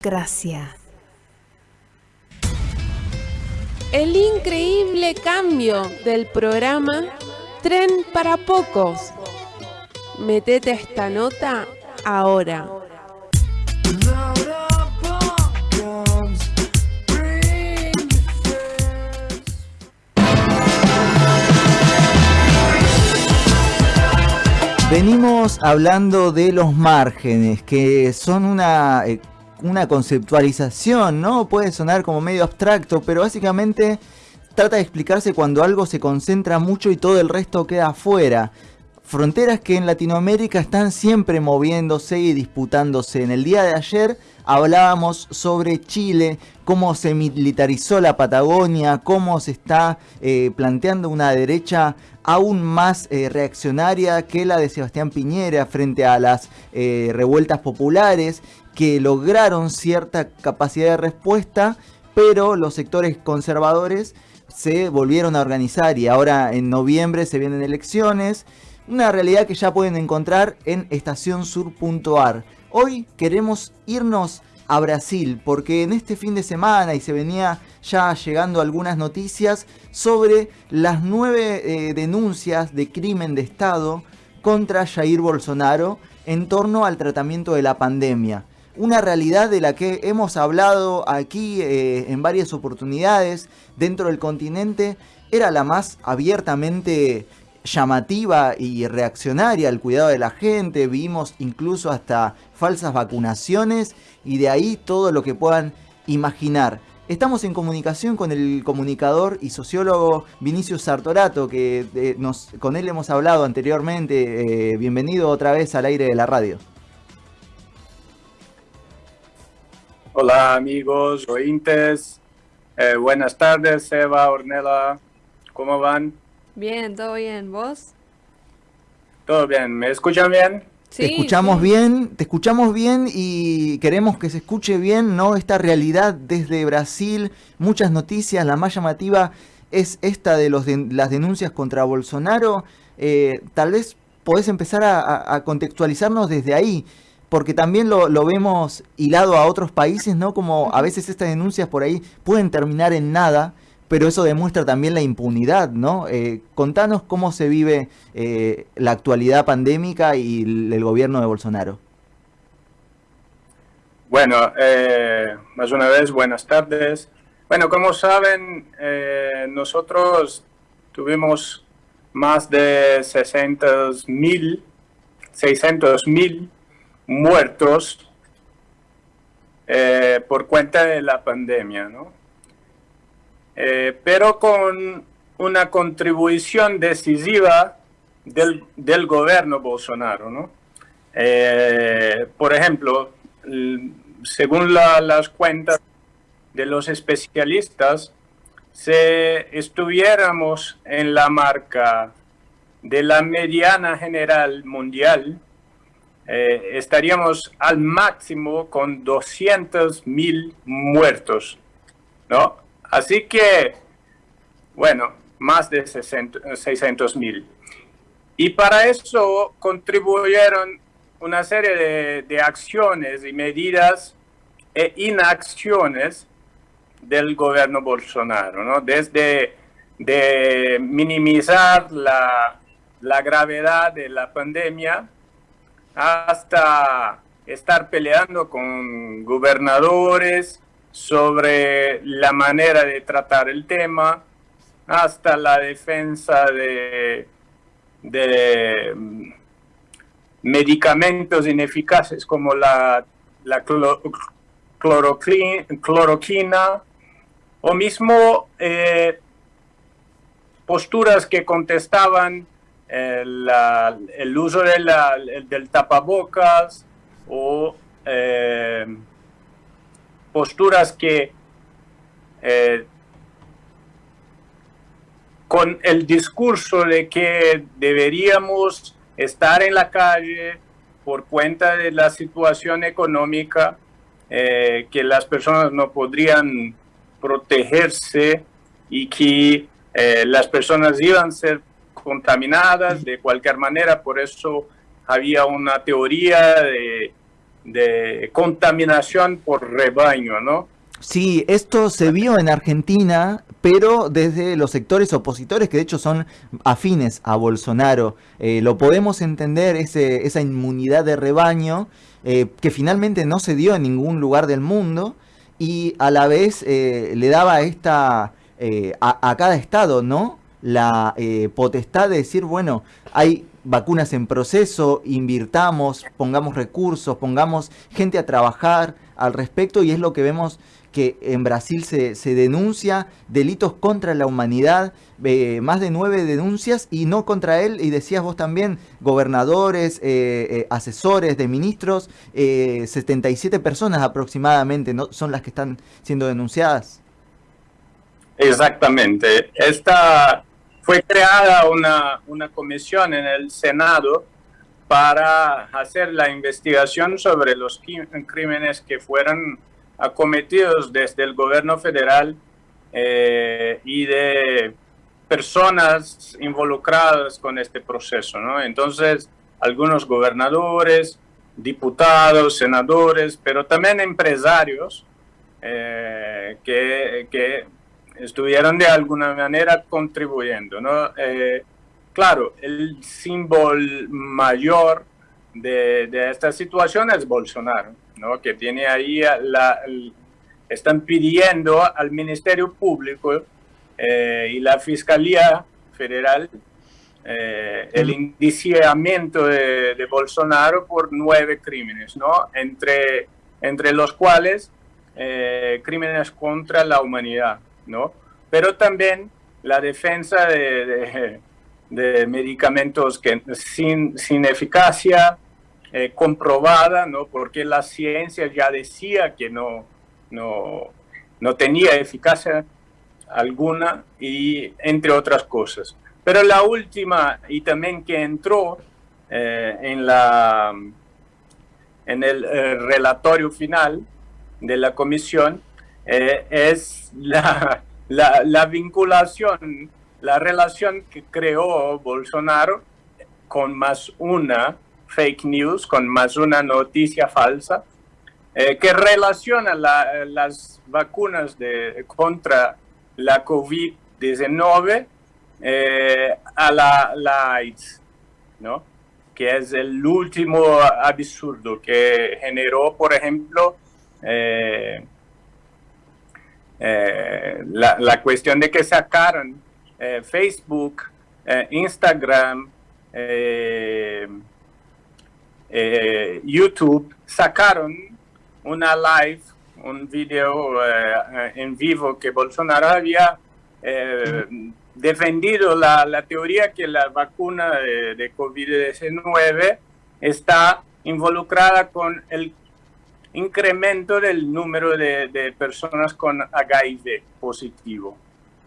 Gracias. El increíble cambio del programa Tren para Pocos. Metete esta nota ahora. Venimos hablando de los márgenes, que son una, eh, una conceptualización, ¿no? Puede sonar como medio abstracto, pero básicamente trata de explicarse cuando algo se concentra mucho y todo el resto queda afuera. Fronteras que en Latinoamérica están siempre moviéndose y disputándose. En el día de ayer hablábamos sobre Chile, cómo se militarizó la Patagonia, cómo se está eh, planteando una derecha aún más eh, reaccionaria que la de Sebastián Piñera frente a las eh, revueltas populares que lograron cierta capacidad de respuesta, pero los sectores conservadores se volvieron a organizar y ahora en noviembre se vienen elecciones una realidad que ya pueden encontrar en estacionsur.ar. Hoy queremos irnos a Brasil porque en este fin de semana y se venía ya llegando algunas noticias sobre las nueve eh, denuncias de crimen de Estado contra Jair Bolsonaro en torno al tratamiento de la pandemia. Una realidad de la que hemos hablado aquí eh, en varias oportunidades dentro del continente era la más abiertamente llamativa y reaccionaria al cuidado de la gente, vimos incluso hasta falsas vacunaciones y de ahí todo lo que puedan imaginar. Estamos en comunicación con el comunicador y sociólogo Vinicius Sartorato, que eh, con él hemos hablado anteriormente. Eh, bienvenido otra vez al aire de la radio. Hola amigos, oyentes. Eh, buenas tardes, Eva, Ornella. ¿Cómo van? Bien, todo bien. ¿Vos? Todo bien. ¿Me escuchan bien? Sí, te escuchamos bien, te escuchamos bien y queremos que se escuche bien, ¿no? Esta realidad desde Brasil, muchas noticias, la más llamativa es esta de, los las denuncias contra Bolsonaro. Eh, tal vez podés empezar a, contextualizarnos desde ahí, porque también lo, lo, vemos hilado a otros países, ¿no? Como a veces estas denuncias por ahí pueden terminar en nada pero eso demuestra también la impunidad, ¿no? Eh, contanos cómo se vive eh, la actualidad pandémica y el, gobierno de Bolsonaro. Bueno, eh, más una vez, buenas tardes. Bueno, como saben, nosotros tuvimos más de 600 mil, 600 mil muertos por cuenta de la pandemia, ¿no? Eh, pero con una contribución decisiva del, del gobierno Bolsonaro. ¿no? Eh, por ejemplo, según las cuentas de los especialistas, si estuviéramos en la marca de la mediana general mundial, eh, estaríamos al máximo con 200 mil muertos, ¿no? Así que, bueno, más de 600 mil. Y para eso contribuyeron una serie de, acciones y medidas e inacciones del gobierno Bolsonaro, ¿no? Desde de minimizar la gravedad de la pandemia hasta estar peleando con gobernadores, sobre la manera de tratar el tema, hasta la defensa de, medicamentos ineficaces como la, la cloroquina o mismo eh, posturas que contestaban el, uso del tapabocas o eh, posturas que eh, con el discurso de que deberíamos estar en la calle por cuenta de la situación económica, eh, que las personas no podrían protegerse y que las personas iban a ser contaminadas de cualquier manera, por eso había una teoría de contaminación por rebaño, ¿no? Sí, esto se vio en Argentina, pero desde los sectores opositores que de hecho son afines a Bolsonaro. Eh, lo podemos entender, esa inmunidad de rebaño, eh, que finalmente no se dio en ningún lugar del mundo y a la vez eh, le daba esta, a, a, cada estado, ¿no? La potestad de decir, bueno, hay vacunas en proceso, invirtamos, pongamos recursos, pongamos gente a trabajar al respecto y es lo que vemos que en Brasil se, se denuncia delitos contra la humanidad, eh, más de nueve denuncias y no contra él, y decías vos también, gobernadores, eh, eh, asesores de ministros, 77 personas aproximadamente ¿no? son las que están siendo denunciadas. Exactamente. Esta fue creada una, una comisión en el Senado para hacer la investigación sobre los crímenes que fueron acometidos desde el gobierno federal eh, y de personas involucradas con este proceso. ¿no? Entonces, algunos gobernadores, diputados, senadores, pero también empresarios eh, que, que, estuvieron de alguna manera contribuyendo. ¿no? Eh, claro, el símbolo mayor de, de esta situación es Bolsonaro que tiene ahí, la, están pidiendo al Ministerio Público eh, y la Fiscalía Federal eh, el indiciamiento de, Bolsonaro por nueve crímenes, ¿no? entre, entre los cuales eh, crímenes contra la humanidad, ¿no? pero también la defensa de, de, medicamentos que, sin, sin eficacia, eh, comprobada, ¿no? porque la ciencia ya decía que no, no, no tenía eficacia alguna, y entre otras cosas. Pero la última, y también que entró eh, en, la, en el eh, relatorio final de la comisión, es la, la, la vinculación, la relación que creó Bolsonaro con más una fake news, con más una noticia falsa, eh, que relaciona las vacunas de, contra la COVID-19 eh, a la, AIDS, ¿no? que es el último absurdo que generó, por ejemplo, eh, la, la, cuestión de que sacaron Facebook, Instagram, eh, YouTube sacaron una live, un video eh, en vivo que Bolsonaro había eh, defendido la, la, teoría que la vacuna de, de COVID-19 está involucrada con el incremento del número de, de personas con HIV positivo.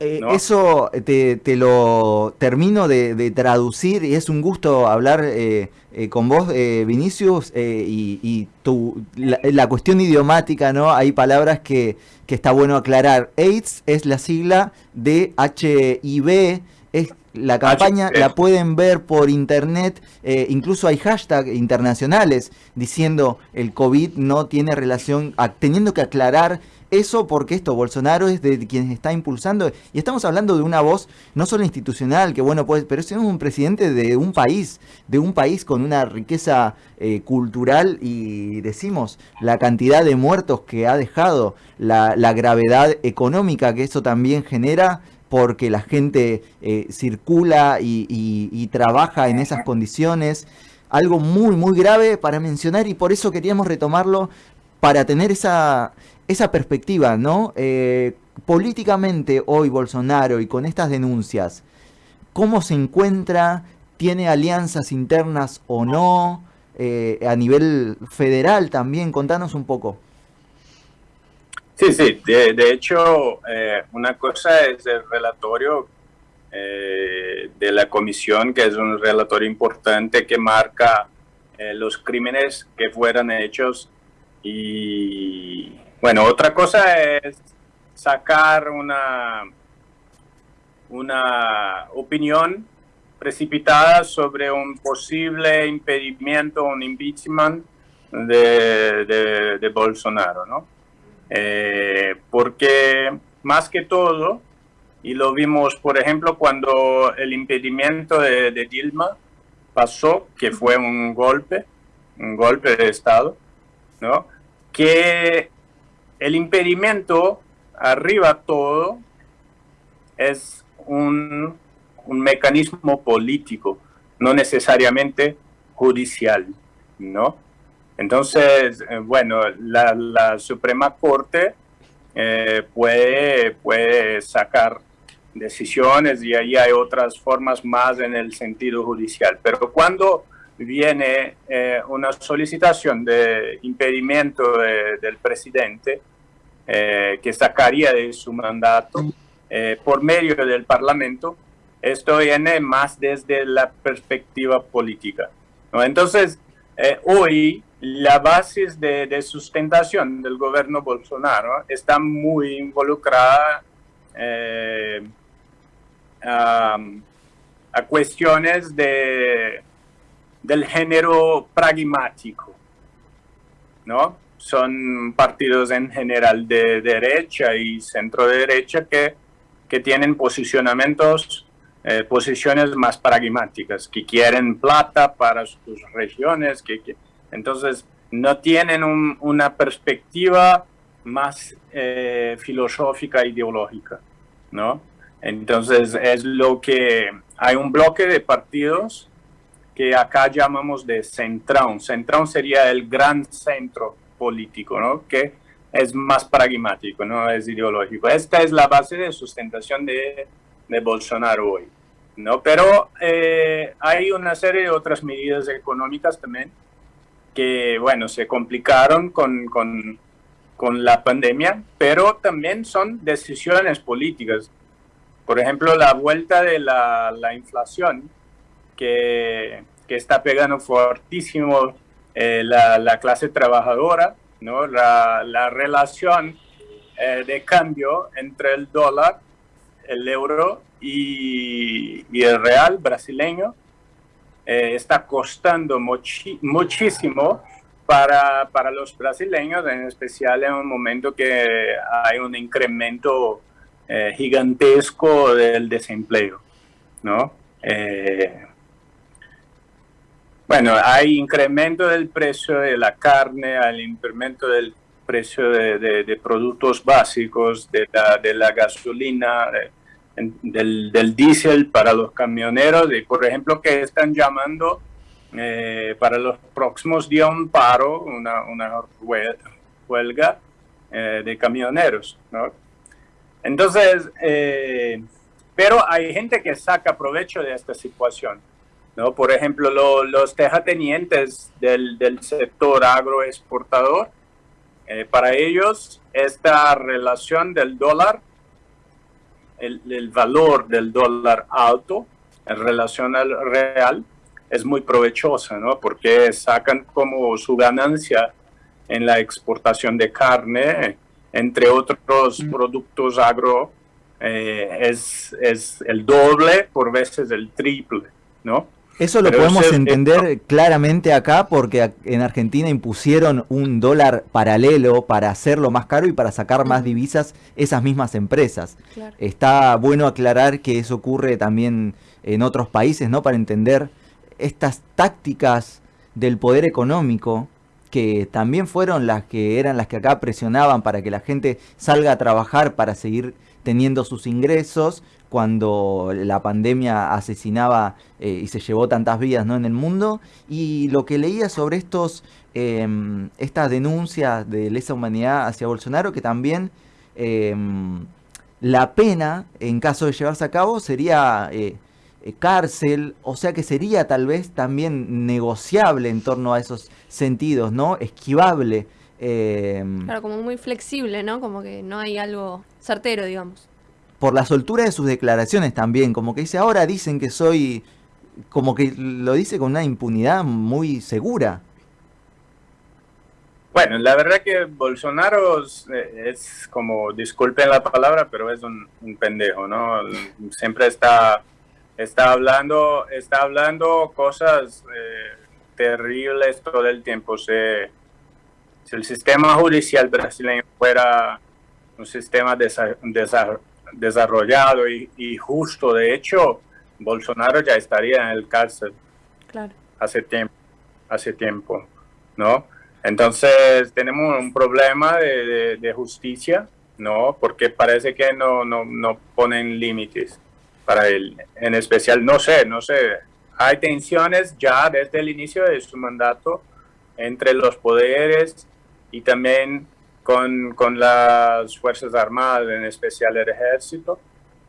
Eh, eso te, lo termino de, traducir y es un gusto hablar eh, eh, con vos, Vinicius, y, tu, la, cuestión idiomática, ¿no? Hay palabras que, que, está bueno aclarar. AIDS es la sigla de HIV, es la campaña la pueden ver por internet, incluso hay hashtags internacionales diciendo el COVID no tiene relación, teniendo que aclarar eso porque esto, Bolsonaro es de quien está impulsando, y estamos hablando de una voz no solo institucional, que bueno, pues, pero es un presidente de un país, de un país con una riqueza eh, cultural y decimos la cantidad de muertos que ha dejado, la, gravedad económica que eso también genera, porque la gente eh, circula y trabaja en esas condiciones algo muy, muy grave para mencionar y por eso queríamos retomarlo para tener esa, esa perspectiva, ¿no? Eh, políticamente hoy Bolsonaro y con estas denuncias, ¿cómo se encuentra? ¿Tiene alianzas internas o no? Eh, a nivel federal también, contanos un poco. Sí, sí, de, hecho, eh, una cosa es el relatorio de la comisión, que es un relatorio importante que marca los crímenes que fueron hechos y bueno, otra cosa es sacar una, una opinión precipitada sobre un posible impedimento, un impeachment de, de, Bolsonaro, ¿no? Eh, porque más que todo, y lo vimos, por ejemplo, cuando el impedimento de, de Dilma pasó, que fue un golpe, un golpe de Estado, ¿no? Que el impedimento arriba todo es un, un mecanismo político, no necesariamente judicial, ¿no? Entonces, eh, bueno, la, Suprema Corte eh, puede, puede sacar decisiones y ahí hay otras formas más en el sentido judicial. Pero cuando viene eh, una solicitación de impedimento del presidente que sacaría de su mandato por medio del Parlamento, esto viene más desde la perspectiva política. Entonces, hoy la base de, sustentación del gobierno Bolsonaro está muy involucrada eh, a, cuestiones de, del género pragmático, ¿no? Son partidos en general de derecha y centro derecha que, que tienen posicionamientos, eh, posiciones más pragmáticas, que quieren plata para sus regiones, que, entonces, no tienen una perspectiva más eh, filosófica, ideológica, ¿no? Entonces, es lo que hay un bloque de partidos que acá llamamos de centrón. Centrón sería el gran centro político, ¿no? Que es más pragmático, no es ideológico. Esta es la base de sustentación de, de Bolsonaro hoy, ¿no? Pero eh, hay una serie de otras medidas económicas también que, bueno, se complicaron con, con, con la pandemia, pero también son decisiones políticas. Por ejemplo, la vuelta de la, la inflación, que, que, está pegando fortísimo eh, la, la, clase trabajadora, ¿no? la, la relación eh, de cambio entre el dólar, el euro y, el real brasileño, eh, está costando muchísimo para, para, los brasileños, en especial en un momento que hay un incremento eh, gigantesco del desempleo, ¿no? Eh, bueno, hay incremento del precio de la carne, hay incremento del precio de, productos básicos, de la, de la gasolina, del, del diésel para los camioneros y por ejemplo que están llamando eh, para los próximos días un paro, una, huelga eh, de camioneros. ¿no? Entonces, eh, pero hay gente que saca provecho de esta situación. ¿no? Por ejemplo, los terratenientes del, del sector agroexportador, para ellos esta relación del dólar el, valor del dólar alto en relación al real es muy provechosa, ¿no? Porque sacan como su ganancia en la exportación de carne, entre otros mm. productos agro, eh, es, es el doble, por veces el triple, ¿no? Eso lo podemos entender claramente acá porque en Argentina impusieron un dólar paralelo para hacerlo más caro y para sacar más divisas esas mismas empresas. Está bueno aclarar que eso ocurre también en otros países, ¿no? Para entender estas tácticas del poder económico que también fueron las que eran las que acá presionaban para que la gente salga a trabajar para seguir teniendo sus ingresos cuando la pandemia asesinaba eh, y se llevó tantas vidas ¿no? en el mundo. Y lo que leía sobre estos, em, estas denuncias de lesa humanidad hacia Bolsonaro, que también em, la pena, en caso de llevarse a cabo, sería eh, eh, cárcel, o sea que sería tal vez también negociable en torno a esos sentidos, ¿no? Esquivable. Em, claro, como muy flexible, ¿no? Como que no hay algo certero, digamos por la soltura de sus declaraciones también, como que dice, ahora dicen que soy, como que lo dice con una impunidad muy segura. Bueno, la verdad que Bolsonaro es como, disculpen la palabra, pero es un, pendejo, ¿no? Siempre está, está, hablando, está hablando cosas eh, terribles todo el tiempo. Se, si el sistema judicial brasileño fuera un sistema desarrollado y, justo, de hecho, Bolsonaro ya estaría en el cárcel hace tiempo, hace tiempo, ¿no? Entonces tenemos un problema de, justicia, ¿no? Porque parece que no, no, no ponen límites para él. En especial, no sé, no sé, hay tensiones ya desde el inicio de su mandato entre los poderes y también con, con las Fuerzas Armadas, en especial el ejército,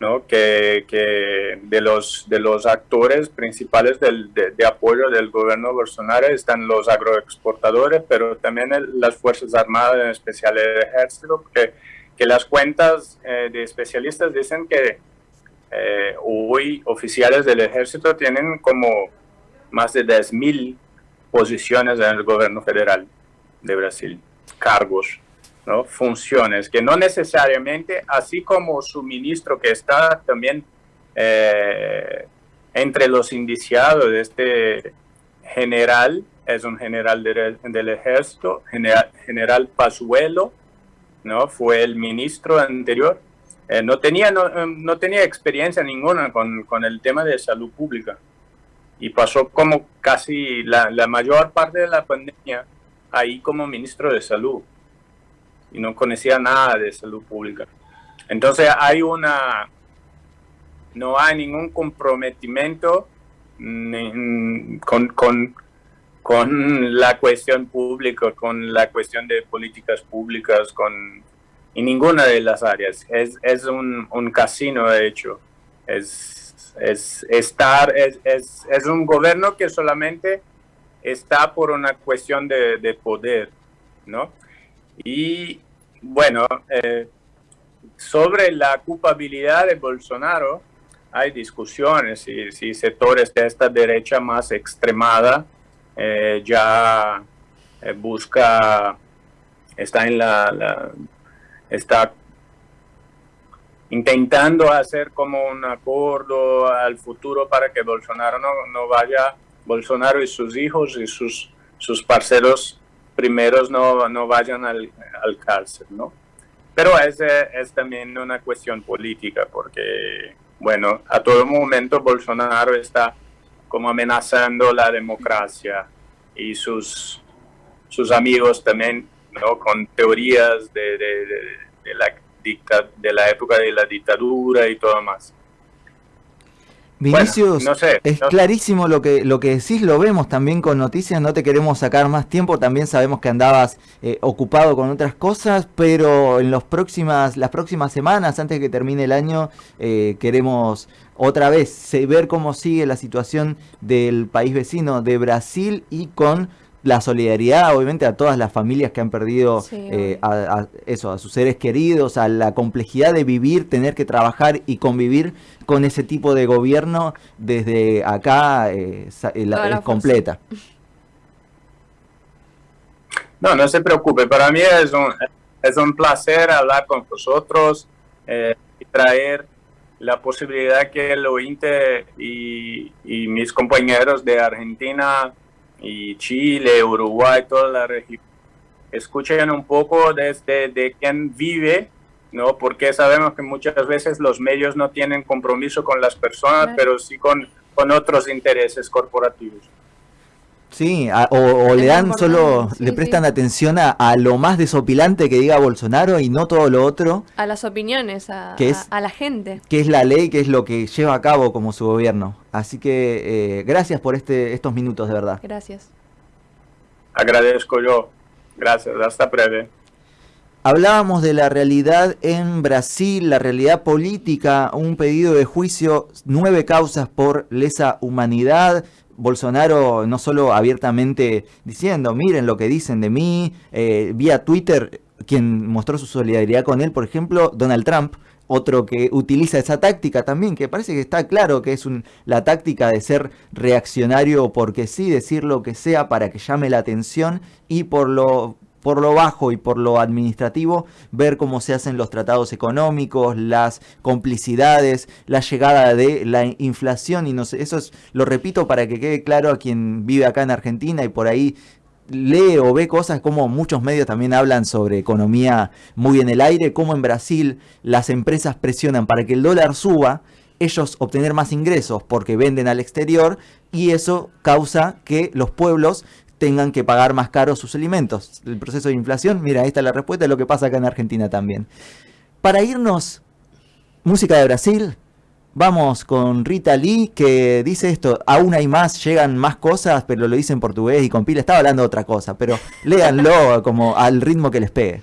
¿no? que, que de, los, de los actores principales del, de, apoyo del gobierno Bolsonaro están los agroexportadores, pero también las Fuerzas Armadas, en especial el ejército, que, que las cuentas eh, de especialistas dicen que eh, hoy oficiales del ejército tienen como más de 10.000 posiciones en el gobierno federal de Brasil, cargos, ¿no? funciones, que no necesariamente, así como su ministro que está también eh, entre los indiciados de este general, es un general del ejército, general, general Pazuelo, ¿no? fue el ministro anterior, eh, no, tenía, no, no, tenía experiencia ninguna con, con, el tema de salud pública y pasó como casi la, la, mayor parte de la pandemia ahí como ministro de salud y no conocía nada de salud pública. Entonces hay una, no hay ningún comprometimiento con, con, con la cuestión pública, con la cuestión de políticas públicas, con en ninguna de las áreas. Es, es un, casino, de hecho. Es, es estar, es, es, es, un gobierno que solamente está por una cuestión de, de poder, ¿no? Y bueno, eh, sobre la culpabilidad de Bolsonaro, hay discusiones si, si sectores de esta derecha más extremada eh, ya eh, busca, está en la está intentando hacer como un acuerdo al futuro para que Bolsonaro no, no vaya, Bolsonaro y sus hijos y sus, sus parceros primeros no, no vayan al, al, cárcel, ¿no? Pero es, es también una cuestión política porque, bueno, a todo momento Bolsonaro está como amenazando la democracia y sus, sus amigos también ¿no? con teorías de, de, la dicta, de la época de la dictadura y todo más. Vinicius, no sé, es clarísimo lo que, lo que decís, lo vemos también con noticias, no te queremos sacar más tiempo, también sabemos que andabas eh, ocupado con otras cosas, pero en los próximas, las próximas semanas, antes de que termine el año, eh, queremos otra vez ver cómo sigue la situación del país vecino de Brasil y con la solidaridad, obviamente, a todas las familias que han perdido eh, a, eso, a sus seres queridos, a la complejidad de vivir, tener que trabajar y convivir con ese tipo de gobierno desde acá eh, es completa. No, no se preocupe, para mí es un, es un placer hablar con vosotros eh, y traer la posibilidad que el OINTE y, y mis compañeros de Argentina y Chile, Uruguay, toda la región, escuchen un poco desde de quién vive, ¿no? Porque sabemos que muchas veces los medios no tienen compromiso con las personas, pero sí con, con otros intereses corporativos. Sí, o, le dan solo, le prestan atención a, lo más desopilante que diga Bolsonaro y no todo lo otro. A las opiniones, a, a, la gente. Que es la ley, que es lo que lleva a cabo como su gobierno. Así que eh, gracias por este, estos minutos, de verdad. Gracias. Agradezco yo. Gracias, hasta breve. Hablábamos de la realidad en Brasil, la realidad política, un pedido de juicio, nueve causas por lesa humanidad, Bolsonaro no solo abiertamente diciendo, miren lo que dicen de mí, eh, vía Twitter, quien mostró su solidaridad con él, por ejemplo, Donald Trump, otro que utiliza esa táctica también, que parece que está claro que es un, la táctica de ser reaccionario porque sí, decir lo que sea para que llame la atención y por lo por lo bajo y por lo administrativo, ver cómo se hacen los tratados económicos, las complicidades, la llegada de la inflación y no sé, eso es, lo repito para que quede claro a quien vive acá en Argentina y por ahí lee o ve cosas como muchos medios también hablan sobre economía muy en el aire, como en Brasil las empresas presionan para que el dólar suba, ellos obtener más ingresos porque venden al exterior y eso causa que los pueblos tengan que pagar más caro sus alimentos. El proceso de inflación, mira, esta es la respuesta de lo que pasa acá en Argentina también. Para irnos, música de Brasil, Vamos con Rita Lee que dice esto, aún hay más, llegan más cosas, pero lo dice en portugués y con pila estaba hablando de otra cosa, pero léanlo como al ritmo que les pegue.